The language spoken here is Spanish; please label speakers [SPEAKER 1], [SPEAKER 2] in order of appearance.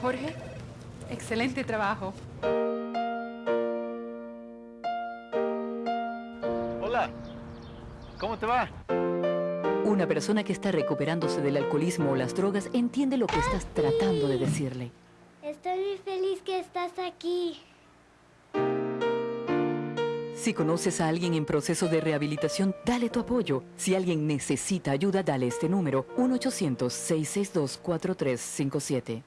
[SPEAKER 1] Jorge, excelente trabajo.
[SPEAKER 2] Hola, ¿cómo te va?
[SPEAKER 3] Una persona que está recuperándose del alcoholismo o las drogas entiende lo que estás tratando de decirle.
[SPEAKER 4] Estoy muy feliz que estás aquí.
[SPEAKER 3] Si conoces a alguien en proceso de rehabilitación, dale tu apoyo. Si alguien necesita ayuda, dale este número, 1-800-662-4357.